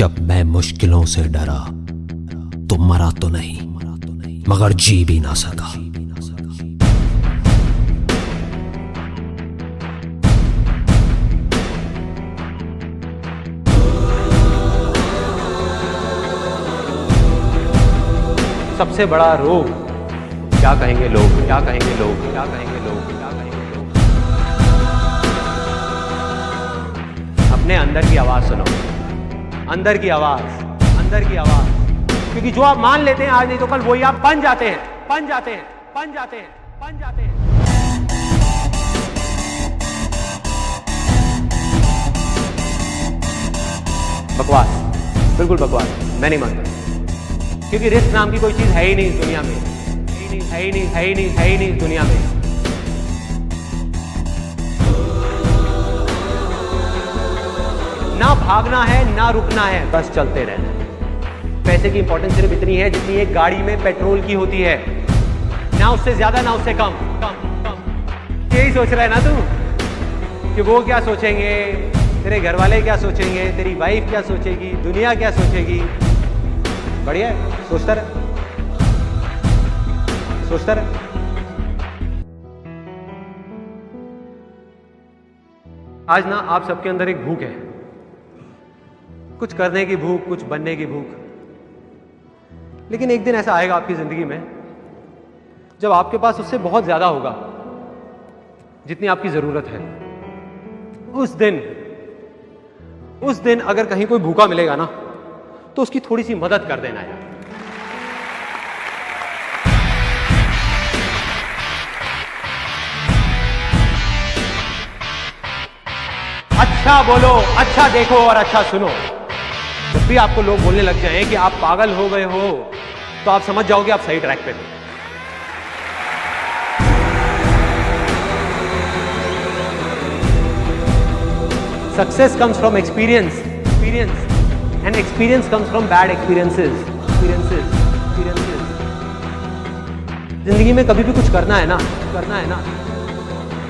जब मैं मुश्किलों से डरा तो मरा तो नहीं, मगर जी भी ना सका। सबसे बड़ा रोग, क्या कहेंगे लोग, क्या कहेंगे लोग, क्या कहेंगे लोग, क्या कहेंगे लोग? अपने अंदर की आवाज़ सुनो अंदर की आवाज़, अंदर की आवाज़। क्योंकि जो आप मान लेते हैं आज नहीं तो कल वही आप बन जाते हैं, बन जाते हैं, बन जाते हैं, बन जाते हैं। बकवास, बिल्कुल बकवास, मैं नहीं मानता। क्योंकि रिस्क नाम की कोई चीज़ है ही नहीं इस दुनिया में, है ही नहीं, है ही नहीं, है ही नहीं, है ही नहीं इस दुनिया में। ना भागना है, ना रुकना है, बस चलते रहना है। पैसे की इंपॉर्टेंस सिर्फ़ इतनी है जितनी एक गाड़ी में पेट्रोल की होती है। ना उससे ज़्यादा, ना उससे कम। कम कम यही सोच रहा है ना तू? कि वो क्या सोचेंगे? तेरे घर वाले क्या सोचेंगे? तेरी वाइफ क्या सोचेगी? दुनिया क्या सोचेगी? बढ़िया सोचता रहे। सोचता रहे। आज ना आप सबके अंदर एक भूख है। कुछ करने की भूख, कुछ बनने की भूख। लेकिन एक दिन ऐसा आएगा आपकी ज़िंदगी में, जब आपके पास उससे बहुत ज़्यादा होगा, जितनी आपकी ज़रूरत है। उस दिन उस दिन अगर कहीं कोई भूखा मिलेगा ना तो उसकी थोड़ी सी मदद कर देना यार। अच्छा बोलो अच्छा देखो और अच्छा सुनो। जब भी आपको लोग बोलने लग जाएँ कि आप पागल हो गए हो तो आप समझ जाओगे आप सही ट्रैक पे थे success comes from experience experience and experience comes from bad experiences experiences experiences ज़िंदगी में कभी भी कुछ करना है ना, करना है ना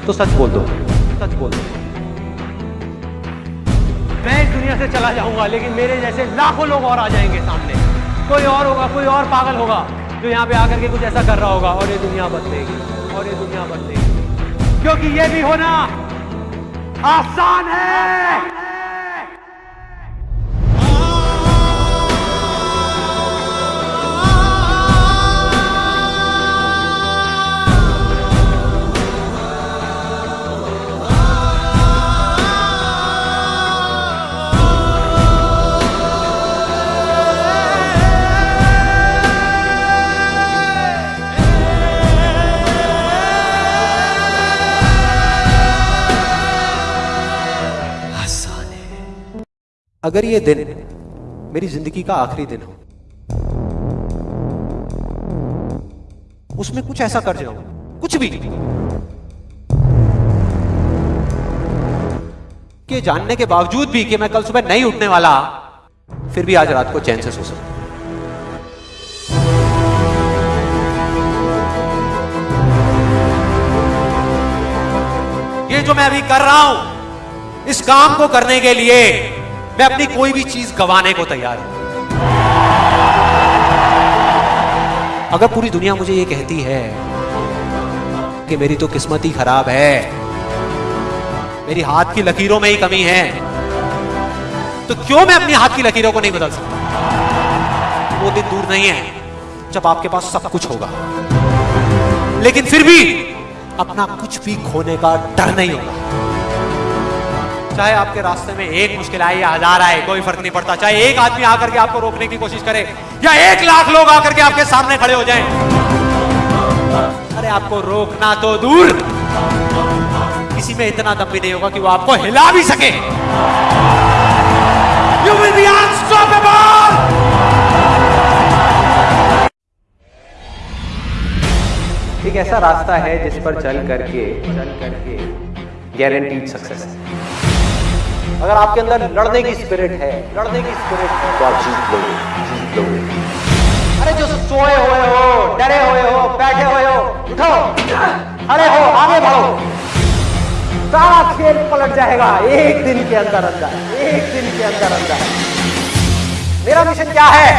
तो सच बोल दो, सच बोल दो। मैं इस दुनिया से चला जाऊँगा, लेकिन मेरे जैसे लाखों लोग और आ जाएँगे सामने। कोई और होगा, कोई और पागल होगा, जो यहाँ पे आकर के कुछ ऐसा कर रहा होगा, और ये दुनिया बदलेगी, और ये दुनिया बदलेगी। क्योंकि ये भी होना आसान है। अगर ये दिन मेरी ज़िंदगी का आखिरी दिन हो, उसमें कुछ ऐसा कर जाऊँ कुछ भी, कि जानने के बावजूद भी कि मैं कल सुबह नहीं उठने वाला, फिर भी आज रात को चैन से सो सकूँ। ये जो मैं अभी कर रहा हूँ, इस काम को करने के लिए मैं अपनी कोई भी चीज़ गंवाने को तैयार हूँ। अगर पूरी दुनिया मुझे ये कहती है कि मेरी तो किस्मत ही खराब है, मेरी हाथ की लकीरों में ही कमी है तो क्यों मैं अपनी हाथ की लकीरों को नहीं बदल सकता? वो दिन दूर नहीं है जब आपके पास सब कुछ होगा। लेकिन फिर भी अपना कुछ भी खोने का डर नहीं होगा। चाहे आपके रास्ते में एक मुश्किल आए या हज़ार आए, कोई फ़र्क नहीं पड़ता। चाहे एक आदमी आकर के आपको रोकने की कोशिश करे, या एक लाख लोग आकर के आपके सामने खड़े हो जाएँ। अरे, आपको रोकना तो दूर। किसी में इतना दम भी नहीं होगा कि वो आपको हिला भी सके। यू विल बी अनस्टॉपेबल एक ऐसा रास्ता है जिस पर चल करके चल करके गारंटीड सक्सेस है। अगर आपके अंदर लड़ने की स्पिरिट है लड़ने की स्पिरिट है। तो आप जीत लोगे जीत लोगे अरे जो सोए हुए हो डरे हुए हो बैठे हुए हो उठो। खड़े हो आगे बढ़ो। सारा खेल पलट जाएगा एक दिन के अंदर अंदर एक दिन के अंदर अंदर। मेरा मिशन क्या है?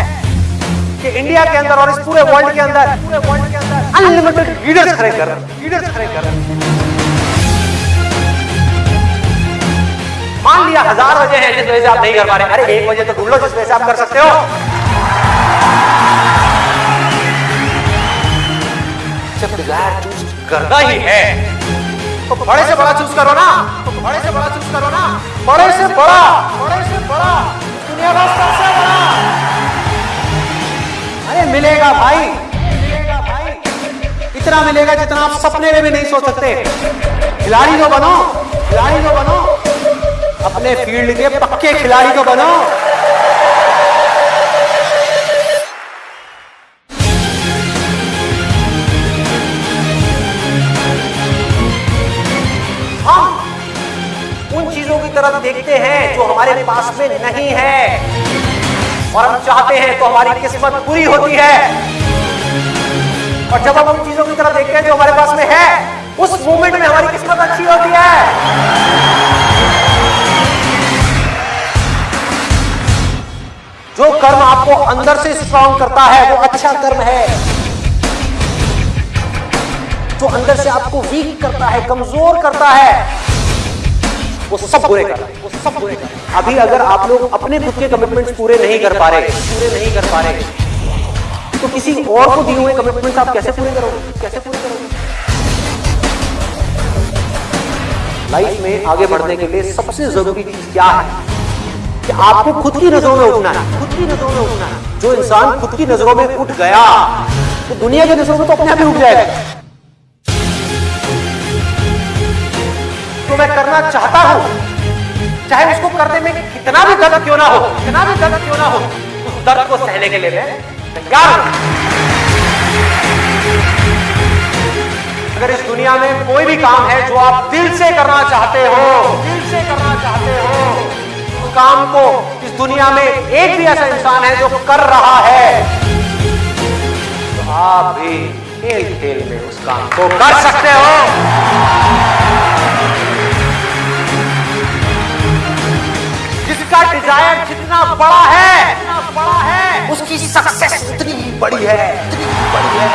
कि इंडिया के अंदर और इस पूरे वर्ल्ड के अंदर पूरे वर्ल्ड के अंदर अनलिमिटेड लीडर्स खड़े कर लीडर्स खड़े कर मान लिया, हज़ार वजह है जिस वजह से आप नहीं कर पा रहे। अरे, एक वजह तो ढूंढ लो जिस वजह से आप कर सकते हो। जब डिज़ायर चूज़ करना ही है तो बड़े से बड़ा चूज़ करो ना। तो बड़े से बड़ा चूज़ करो ना। बड़े से बड़ा। बड़े से बड़ा। दुनिया का सबसे बड़ा। अरे, मिलेगा भाई। मिलेगा भाई। इतना मिलेगा जितना आप सपने में भी नहीं सोच सकते। खिलाड़ी जो बनो। खिलाड़ी जो बनो। अपने फ़ील्ड के पक्के खिलाड़ी को बनो। हम उन चीज़ों की तरफ़ देखते हैं जो हमारे पास में नहीं है। और हम चाहते हैं तो हमारी किस्मत पूरी होती है। और जब हम उन चीज़ों की तरफ़ देखते हैं जो हमारे पास में है, उस मोमेंट में हमारी किस्मत अच्छी होती है। जो कर्म आपको अंदर से स्ट्रांग करता है, वो अच्छा कर्म है। जो अंदर से आपको वीक करता है, कमज़ोर करता है, वो सब बुरे कर रहे वो सब बुरे कर रहे हैं। अभी अगर आप लोग अपने खुद के कमिटमेंट्स पूरे नहीं कर पा रहे पूरे नहीं कर पा रहे तो किसी और को दिए हुए कमिटमेंट्स आप कैसे पूरे करोगे? कैसे पूरे करोगे? लाइफ में आगे बढ़ने के लिए सबसे ज़रूरी चीज़ क्या है? कि आपको खुद की नज़रों में उठना है। खुद की नज़रों में उठना है। जो इंसान खुद की नज़रों में उठ गया तो दुनिया की नज़रों में तो अपने आप ही उठ जाएगा। तो मैं करना चाहता हूँ, चाहे उसको करने में कितना भी दर्द क्यों ना हो, कितना भी दर्द क्यों ना हो, उस दर्द को सहने के लिए मैं तैयार अगर इस दुनिया में कोई भी काम है जो आप दिल से करना चाहते हो, दिल से करना चाहते हो काम को इस दुनिया में एक भी ऐसा इंसान है जो कर रहा है। तो आप भी खेल खेल में उस काम को कर सकते हो। जिसका डिज़ायर जितना बड़ा है बड़ा है उसकी सक्सेस उतनी ही बड़ी है, उतनी ही बड़ी है।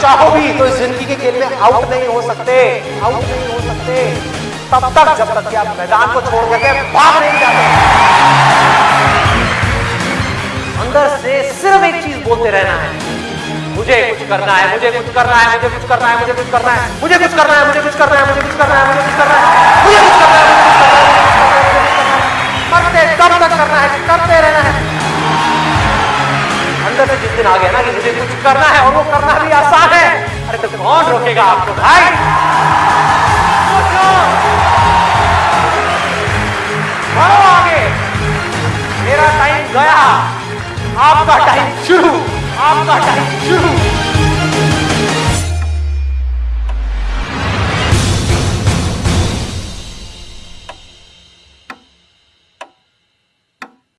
चाहो भी तो इस ज़िंदगी के खेल में आउट नहीं हो सकते। आउट नहीं हो सकते। तब तक जब तक कि आप मैदान को छोड़ करके भाग नहीं जाते अंदर से सिर्फ़ एक चीज़ बोलते रहना है मुझे कुछ करना है मुझे कुछ करना है मुझे कुछ करना है मुझे कुछ करना है मुझे कुछ करना है मुझे कुछ करना है मुझे कुछ करना है मुझे कुछ करना है मुझे कुछ करना है है मरते कब तक करना है करते रहना है अंदर से जिस दिन आ गया ना कि मुझे कुछ करना है और वो करना भी आसान है अरे तो कौन रोकेगा आपको भाई आगे। मेरा टाइम गया। आपका टाइम शुरू। आपका टाइम शुरू।